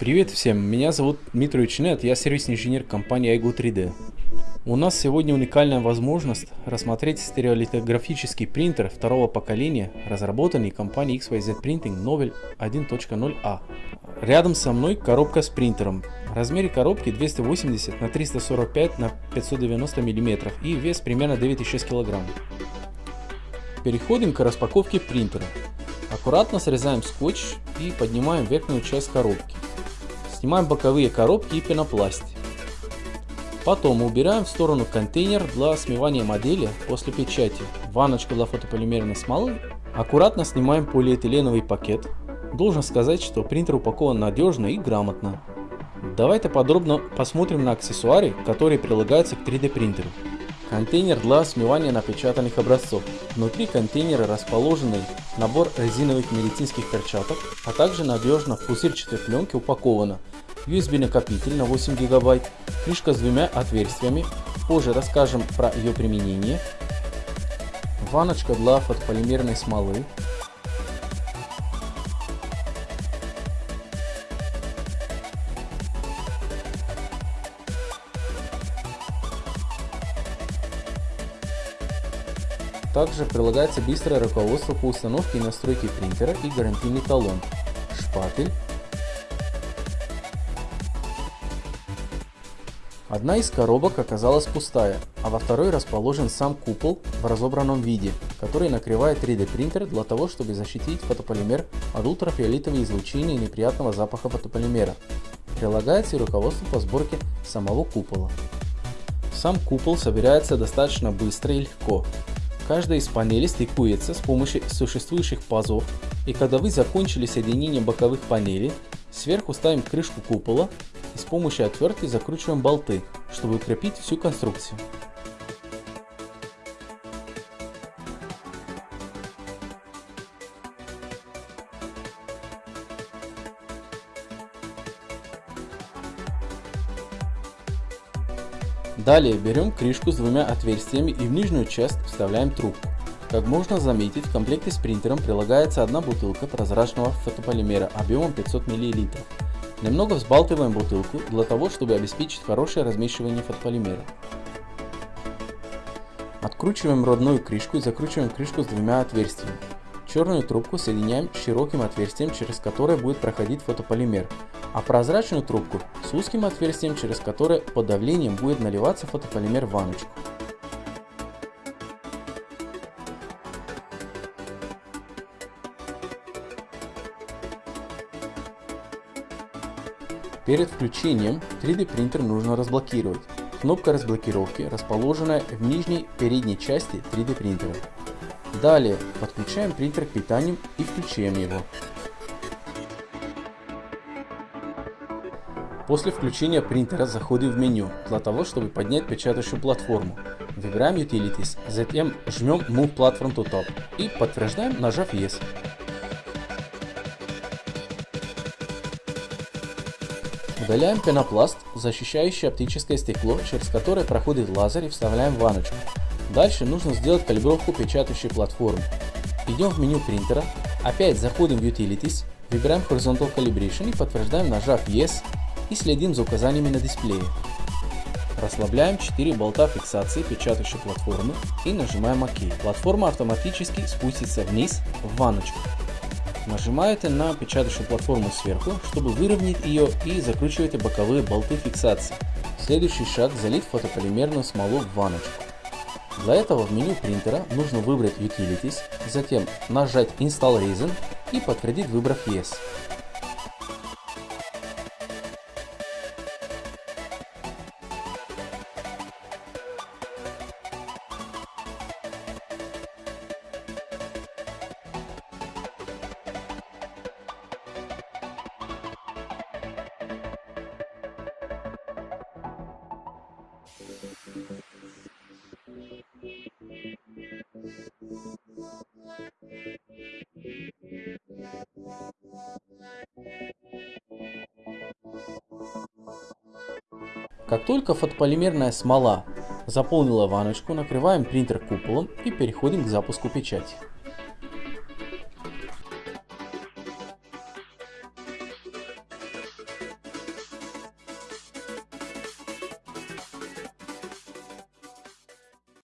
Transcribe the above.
Привет всем, меня зовут Дмитрий Учнет, я сервисный инженер компании iGo 3D. У нас сегодня уникальная возможность рассмотреть стереолитографический принтер второго поколения, разработанный компанией XYZ Printing Novel 1.0A. Рядом со мной коробка с принтером. Размер коробки 280 на 345 на 590 мм и вес примерно 9,6 кг. Переходим к распаковке принтера. Аккуратно срезаем скотч и поднимаем верхнюю часть коробки. Снимаем боковые коробки и пенопласт. Потом убираем в сторону контейнер для смывания модели после печати, ванночку для фотополимерной смолы. Аккуратно снимаем полиэтиленовый пакет. Должен сказать, что принтер упакован надежно и грамотно. Давайте подробно посмотрим на аксессуары, которые прилагаются к 3D принтеру. Контейнер для смывания напечатанных образцов. Внутри контейнера расположенный набор резиновых медицинских перчаток, а также надежно в пузырчатой пленке упаковано. USB накопитель на 8 гигабайт, крышка с двумя отверстиями, позже расскажем про ее применение, ваночка для фотополимерной смолы, Также прилагается быстрое руководство по установке и настройке принтера и гарантийный талон, шпатель. Одна из коробок оказалась пустая, а во второй расположен сам купол в разобранном виде, который накрывает 3D принтер для того, чтобы защитить фотополимер от ультрафиолетового излучения и неприятного запаха фотополимера. Прилагается и руководство по сборке самого купола. Сам купол собирается достаточно быстро и легко, Каждая из панелей стыкуется с помощью существующих пазов, и когда вы закончили соединение боковых панелей, сверху ставим крышку купола и с помощью отвертки закручиваем болты, чтобы укрепить всю конструкцию. Далее берем крышку с двумя отверстиями и в нижнюю часть вставляем трубку. Как можно заметить, в комплекте с принтером прилагается одна бутылка прозрачного фотополимера объемом 500 мл. Немного взбалтываем бутылку для того, чтобы обеспечить хорошее размешивание фотополимера. Откручиваем родную крышку и закручиваем крышку с двумя отверстиями. Черную трубку соединяем с широким отверстием, через которое будет проходить фотополимер, а прозрачную трубку с узким отверстием, через которое под давлением будет наливаться фотополимер в ванночку. Перед включением 3D принтер нужно разблокировать. Кнопка разблокировки расположена в нижней передней части 3D принтера. Далее подключаем принтер к питанию и включаем его. После включения принтера заходим в меню для того, чтобы поднять печатающую платформу. Выбираем Utilities, затем жмем Move Platform to Top и подтверждаем, нажав Yes. Удаляем пенопласт, защищающий оптическое стекло, через которое проходит лазер и вставляем в ванночку. Дальше нужно сделать калибровку печатающей платформы. Идем в меню принтера, опять заходим в Utilities, выбираем Horizontal Calibration и подтверждаем, нажав Yes и следим за указаниями на дисплее. Расслабляем 4 болта фиксации печатающей платформы и нажимаем ОК. Платформа автоматически спустится вниз в ванночку. Нажимаете на печатающую платформу сверху, чтобы выровнять ее и закручиваете боковые болты фиксации. Следующий шаг залить фотополимерную смолу в ванночку. Для этого в меню принтера нужно выбрать Utilities, затем нажать Install Resin и подтвердить выбрав Yes. Как только фотополимерная смола заполнила ваночку, накрываем принтер куполом и переходим к запуску печати.